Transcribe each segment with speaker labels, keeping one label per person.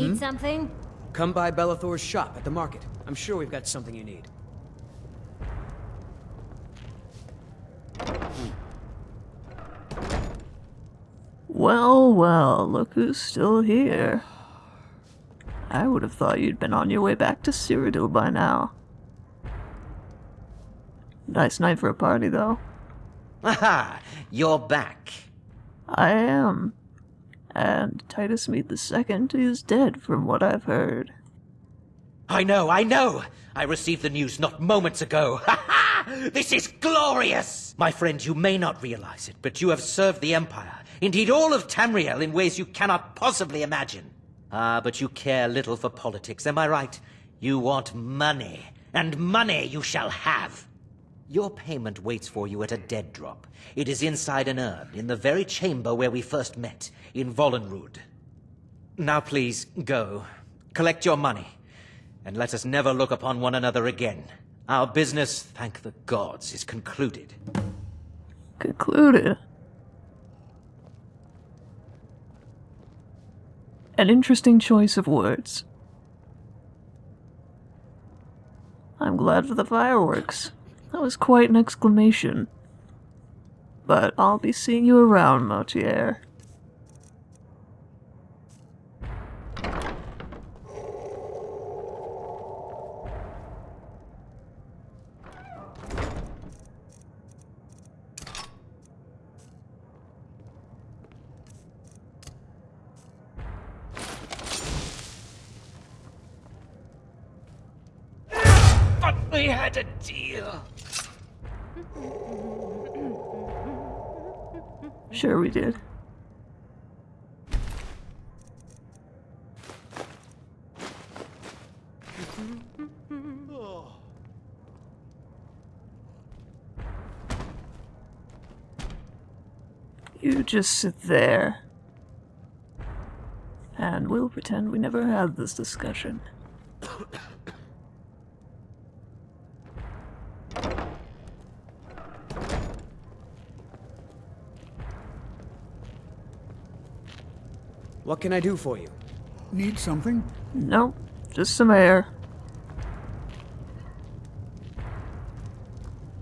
Speaker 1: Need hmm? something?
Speaker 2: Come by Belethor's shop at the market. I'm sure we've got something you need.
Speaker 3: Well, well, look who's still here. I would have thought you'd been on your way back to Cyrodiil by now. Nice night for a party, though.
Speaker 4: Aha! You're back.
Speaker 3: I am. And Titus Mead II is dead, from what I've heard.
Speaker 4: I know, I know! I received the news not moments ago. Ha ha! This is glorious! My friend, you may not realize it, but you have served the Empire, indeed all of Tamriel, in ways you cannot possibly imagine. Ah, but you care little for politics, am I right? You want money, and money you shall have. Your payment waits for you at a dead drop. It is inside an urn, in the very chamber where we first met, in Volunruud. Now please, go. Collect your money, and let us never look upon one another again. Our business, thank the gods, is concluded.
Speaker 3: Concluded. An interesting choice of words. I'm glad for the fireworks. That was quite an exclamation. But I'll be seeing you around, Motierre. Just sit there. And we'll pretend we never had this discussion.
Speaker 2: What can I do for you?
Speaker 5: Need something?
Speaker 3: Nope, just some air.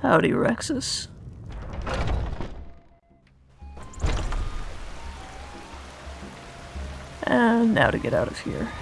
Speaker 3: Howdy, Rexus. Now to get out of here.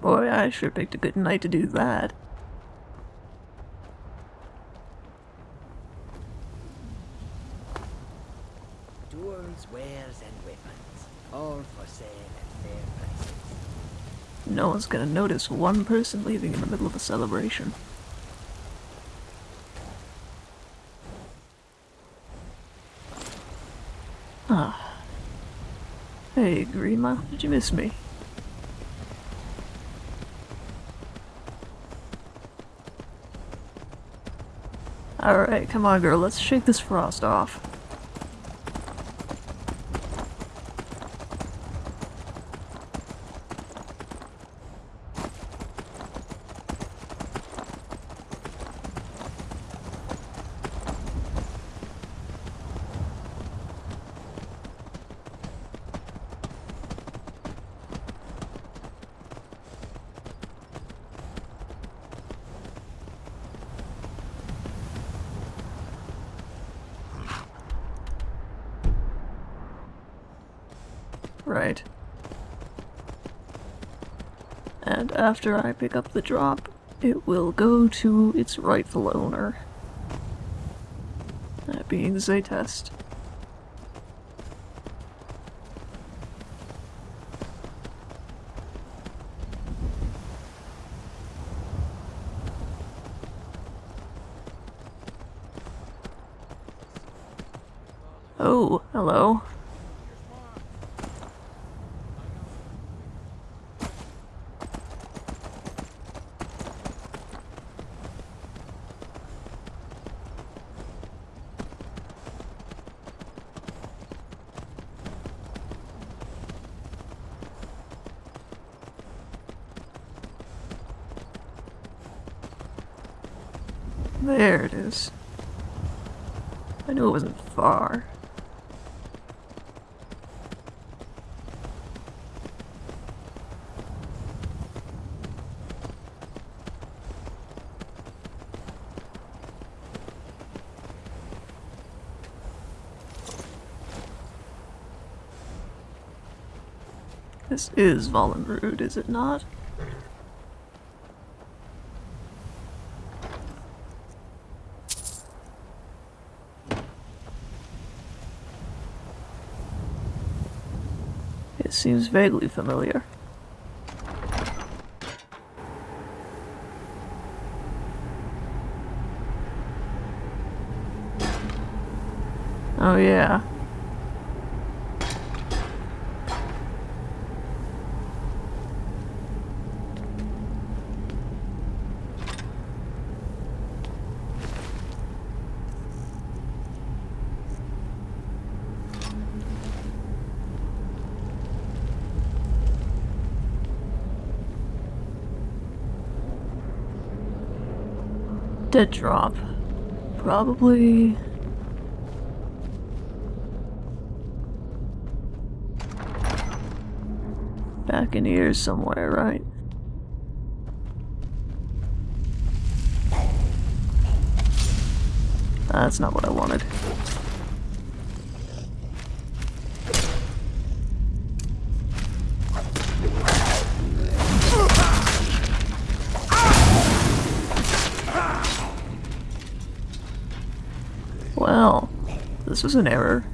Speaker 3: Boy, I sure picked a good night to do that.
Speaker 6: Tools, wares, and weapons, all for sale at fair prices.
Speaker 3: No one's gonna notice one person leaving in the middle of a celebration. Ah. Hey, Grima, did you miss me? Alright, come on girl, let's shake this frost off. Right. And after I pick up the drop, it will go to its rightful owner. That being Zaytest. Oh, hello. There it is. I knew it wasn't far. This is Volunruud, is it not? Seems vaguely familiar. Oh yeah. Dead drop. Probably. Back in here somewhere, right? This was an error.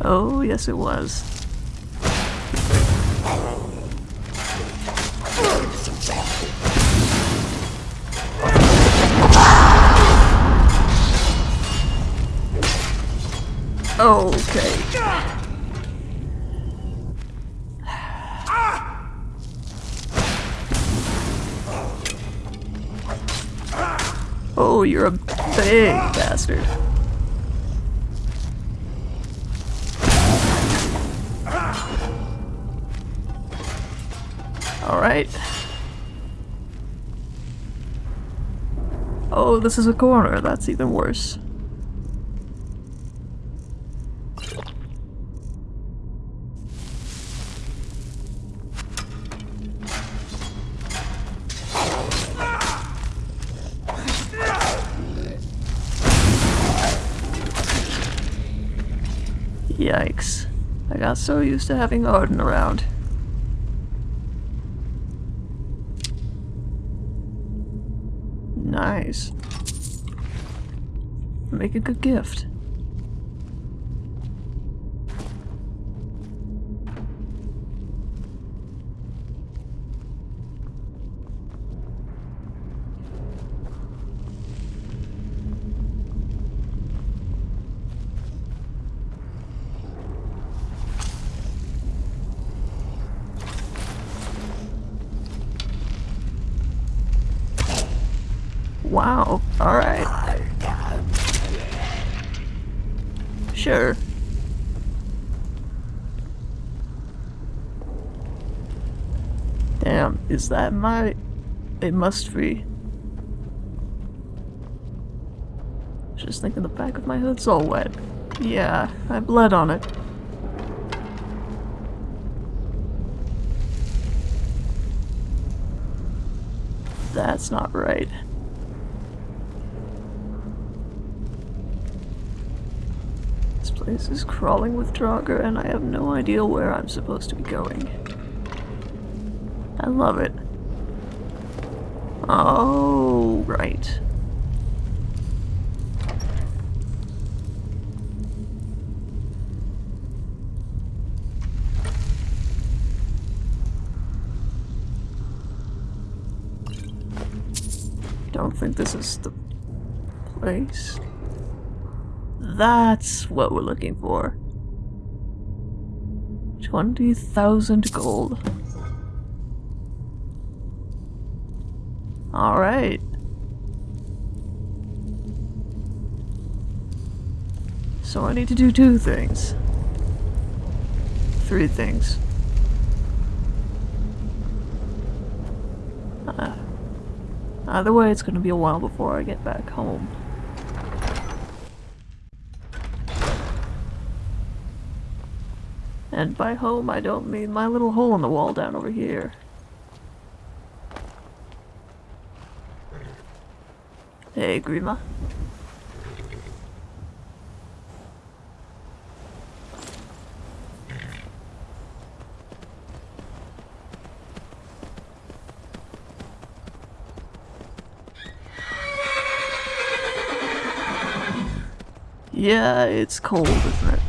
Speaker 3: Oh, yes it was. Okay. Oh, you're a big bastard. Alright. Oh, this is a corner. That's even worse. Yikes. I got so used to having Arden around. Nice. Make a good gift. Wow. Alright. Sure. Damn, is that my... It must be. Just thinking the back of my hood's all wet. Yeah, I bled on it.
Speaker 7: That's not right. Place is crawling with Draugr, and I have no idea where I'm supposed to be going. I love it. Oh, right. Don't think this is the place. That's what we're looking for. 20,000 gold. Alright. So I need to do two things. Three things. Uh, either way, it's gonna be a while before I get back home. And by home, I don't mean my little hole in the wall down over here. Hey, Grima. Yeah, it's cold, isn't it?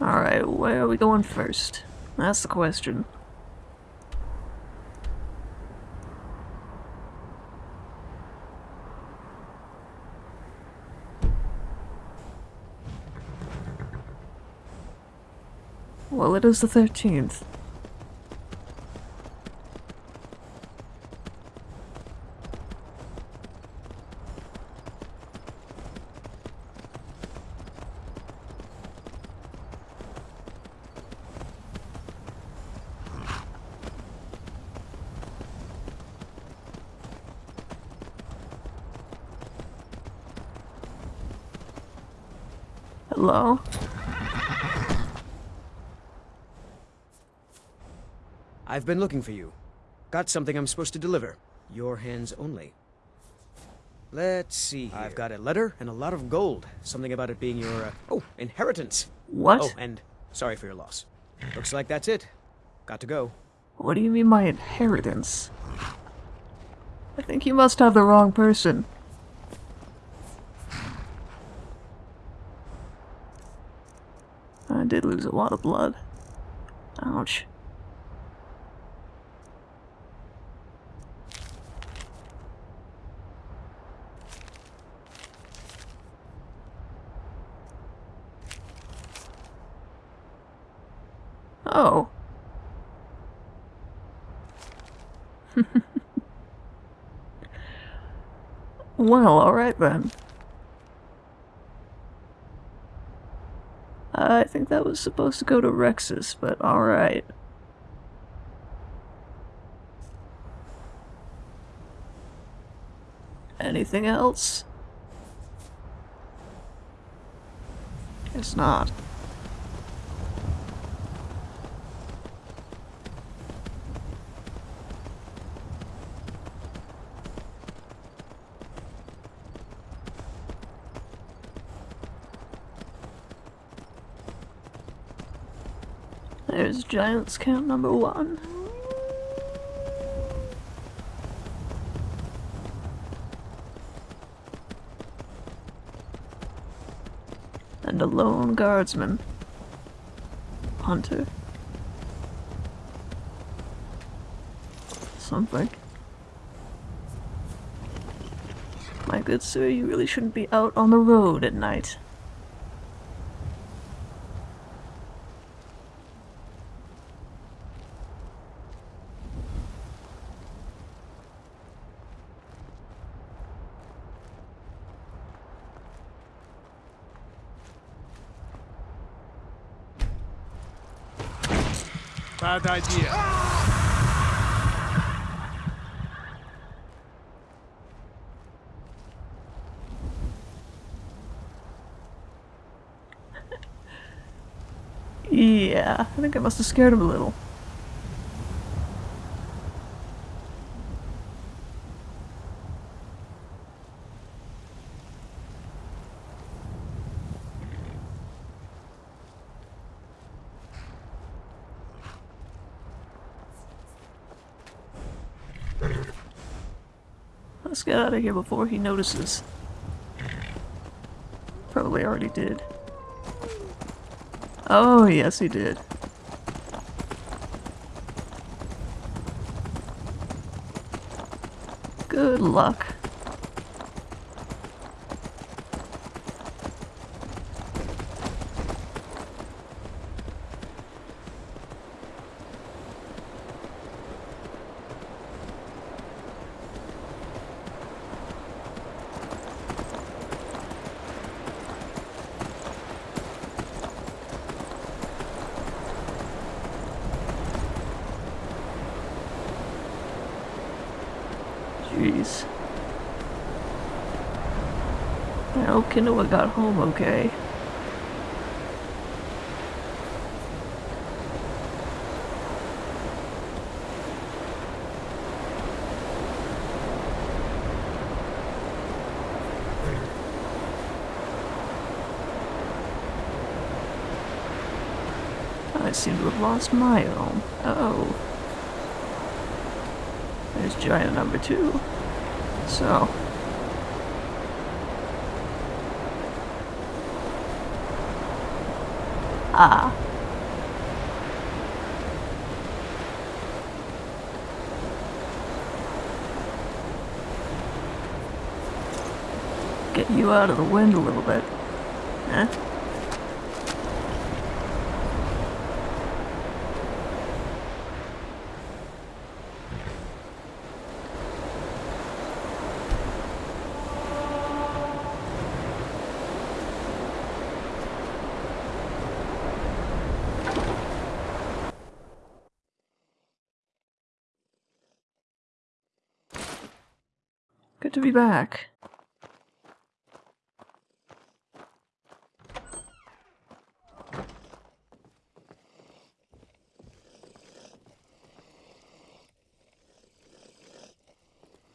Speaker 7: Alright, where are we going first? That's the question. Well, it is the 13th. Hello?
Speaker 2: I've been looking for you. Got something I'm supposed to deliver. Your hands only. Let's see here. I've got a letter and a lot of gold. Something about it being your, uh, oh, inheritance.
Speaker 7: What?
Speaker 2: Oh, and sorry for your loss. Looks like that's it. Got to go.
Speaker 7: What do you mean my inheritance? I think you must have the wrong person. I did lose a lot of blood. Ouch. Oh. well, alright then. I think that was supposed to go to Rexus, but alright. Anything else? It's not. There's Giants Camp number one. And a lone guardsman. Hunter. Something. My good sir, you really shouldn't be out on the road at night.
Speaker 3: Bad idea. Ah!
Speaker 7: Yeah, I think I must have scared him a little. Get out of here before he notices. Probably already did. Oh, yes, he did. Good luck. Kinoa got home okay. I seem to have lost my own. Oh. There's giant number two. So. Ah. Get you out of the wind a little bit. Huh? Good to be back.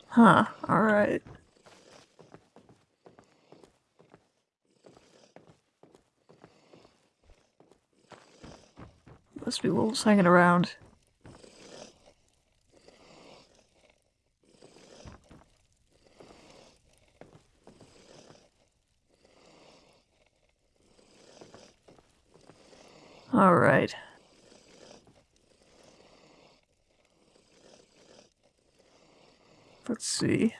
Speaker 7: Huh, alright. Must be wolves hanging around. Alright. Let's see.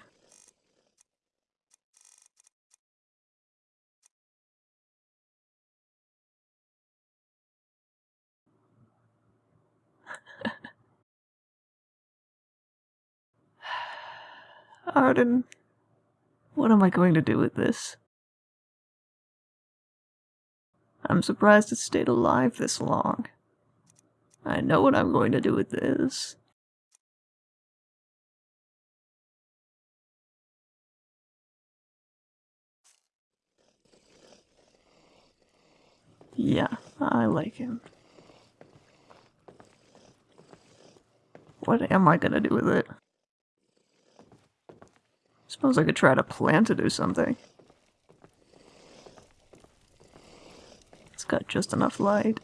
Speaker 7: Arden, what am I going to do with this? I'm surprised it stayed alive this long. I know what I'm going to do with this. Yeah, I like him. What am I gonna do with it? Suppose I could try to plant it or something. It's got just enough light.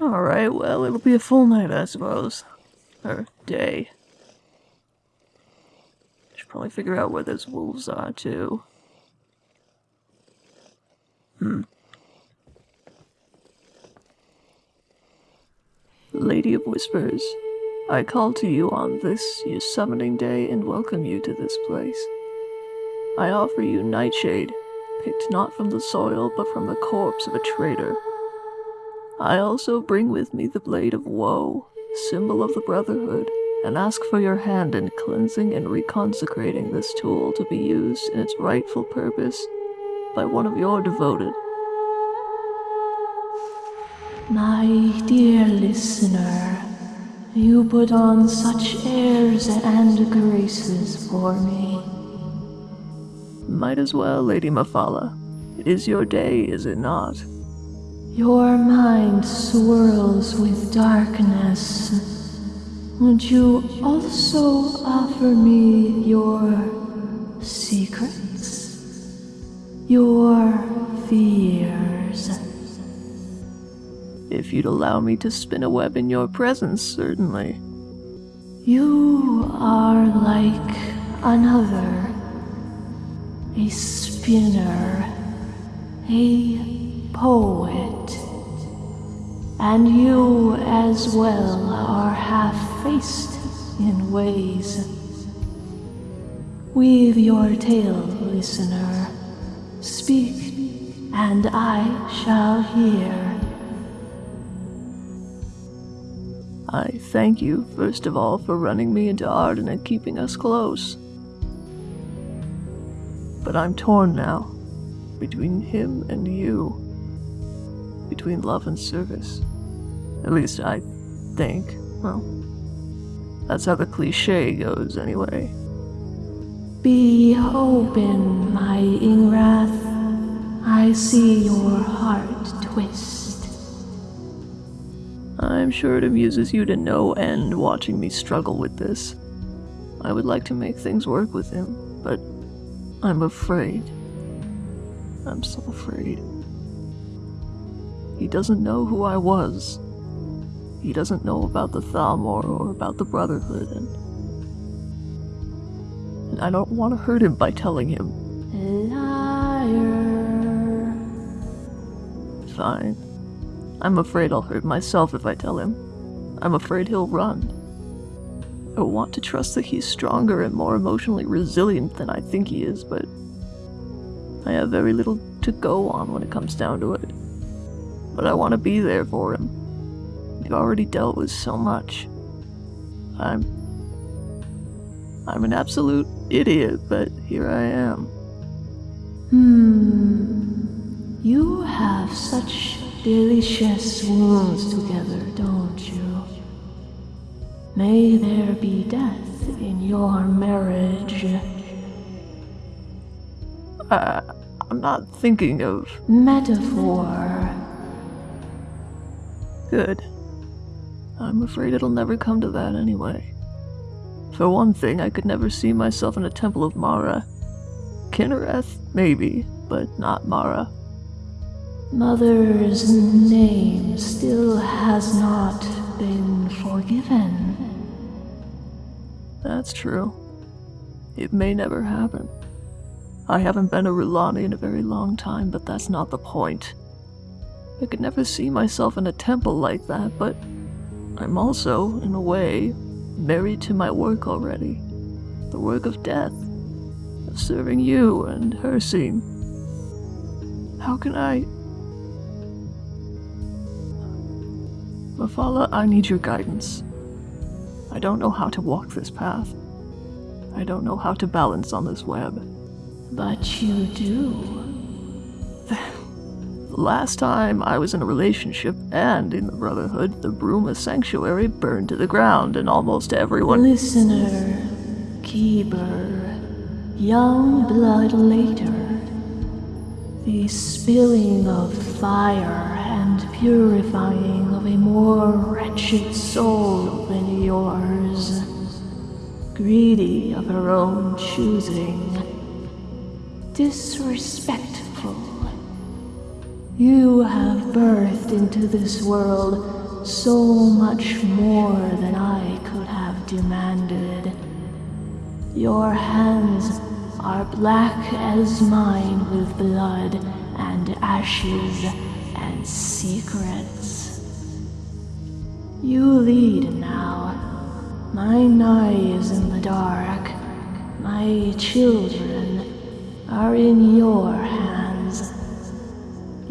Speaker 7: Alright, well, it'll be a full night, I suppose. Or day. Should probably figure out where those wolves are, too. Hmm. Lady of Whispers, I call to you on this, your summoning day, and welcome you to this place. I offer you Nightshade, picked not from the soil, but from the corpse of a traitor. I also bring with me the Blade of Woe, symbol of the Brotherhood, and ask for your hand in cleansing and reconsecrating this tool to be used in its rightful purpose by one of your devoted.
Speaker 3: My dear listener, you put on such airs and graces for me.
Speaker 7: Might as well, Lady Mephala. It is your day, is it not?
Speaker 3: Your mind swirls with darkness. Would you also offer me your secrets? Your fears?
Speaker 7: If you'd allow me to spin a web in your presence, certainly.
Speaker 3: You are like another. A spinner. A poet. And you as well are half faced in ways. Weave your tale, listener. Speak, and I shall hear.
Speaker 7: I thank you, first of all, for running me into Arden and keeping us close. But I'm torn now, between him and you. Between love and service. At least I think. Well, that's how the cliche goes, anyway.
Speaker 3: Be open, my Ingrath. I see your heart twist.
Speaker 7: I'm sure it amuses you to no end watching me struggle with this. I would like to make things work with him, but I'm afraid. I'm so afraid. He doesn't know who I was. He doesn't know about the Thalmor or about the Brotherhood, and, I don't want to hurt him by telling him.
Speaker 3: Liar.
Speaker 7: Fine. I'm afraid I'll hurt myself if I tell him. I'm afraid he'll run. I want to trust that he's stronger and more emotionally resilient than I think he is, but I have very little to go on when it comes down to it. But I want to be there for him. We've already dealt with so much. I'm. I'm an absolute idiot, but here I am.
Speaker 3: Hmm. You have such delicious wounds together, don't you? May there be death in your marriage.
Speaker 7: Uh, I'm not thinking of.
Speaker 3: Metaphor.
Speaker 7: Good. I'm afraid it'll never come to that anyway. For one thing, I could never see myself in a temple of Mara. Kynareth, maybe, but not Mara.
Speaker 3: Mother's name still has not been forgiven.
Speaker 7: That's true. It may never happen. I haven't been a Rulani in a very long time, but that's not the point. I could never see myself in a temple like that, but I'm also, in a way, married to my work already. The work of death. Of serving you and Hircine. How can I... Mephala, I need your guidance. I don't know how to walk this path. I don't know how to balance on this web.
Speaker 3: But you do.
Speaker 7: Last time I was in a relationship and in the Brotherhood, the Bruma Sanctuary burned to the ground and almost everyone.
Speaker 3: Listener, keeper, young blood later. The spilling of fire and purifying of a more wretched soul than yours. Greedy of her own choosing. Disrespectful. You have birthed into this world so much more than I could have demanded. Your hands are black as mine with blood and ashes and secrets. You lead now. Mine eye is in the dark. My children are in your hands.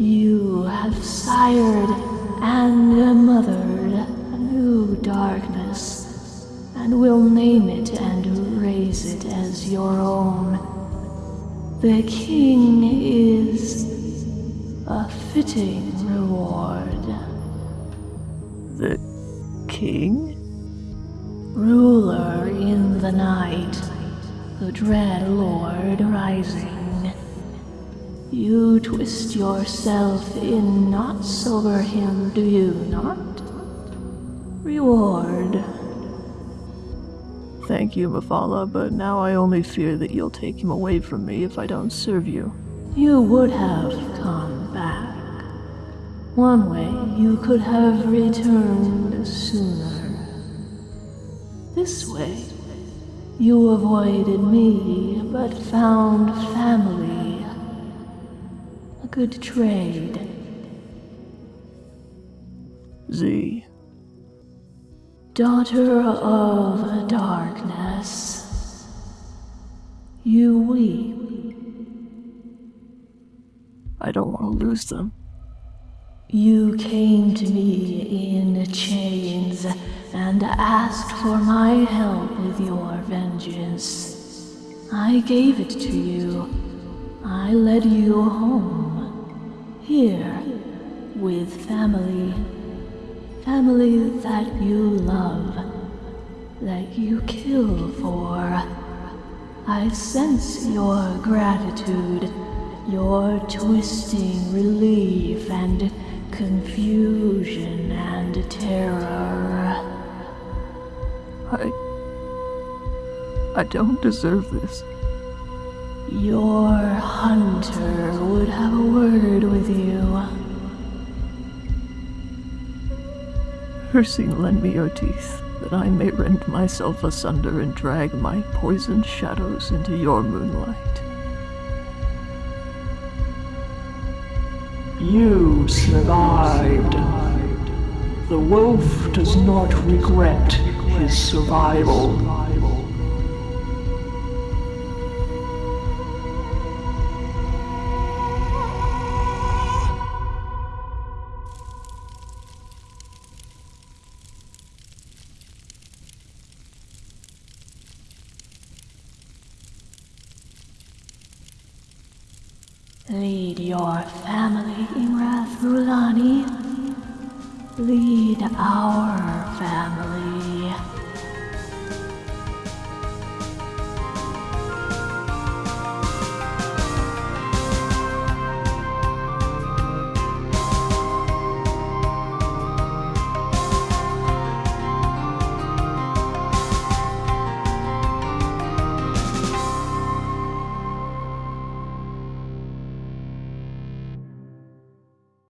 Speaker 3: You have sired and mothered a new darkness, and will name it and raise it as your own. The king is a fitting reward.
Speaker 7: The king?
Speaker 3: Ruler in the night, the dread lord rising. You twist yourself in not sober him, do you not? Reward.
Speaker 7: Thank you, Mephala, but now I only fear that you'll take him away from me if I don't serve you.
Speaker 3: You would have come back. One way you could have returned sooner. This way, you avoided me but found family. Good trade.
Speaker 7: Z.
Speaker 3: Daughter of darkness, you weep.
Speaker 7: I don't want to lose them.
Speaker 3: You came to me in chains and asked for my help with your vengeance. I gave it to you. I led you home. Here, with family. Family that you love. That you kill for. I sense your gratitude, your twisting relief and confusion and terror.
Speaker 7: I. I don't deserve this.
Speaker 3: Your hunter would have a word with you.
Speaker 7: Hircine, lend me your teeth, that I may rend myself asunder and drag my poisoned shadows into your moonlight.
Speaker 8: You survived. The wolf does not regret his survival.
Speaker 3: Lead your family, Imrath Rulani. Lead our family.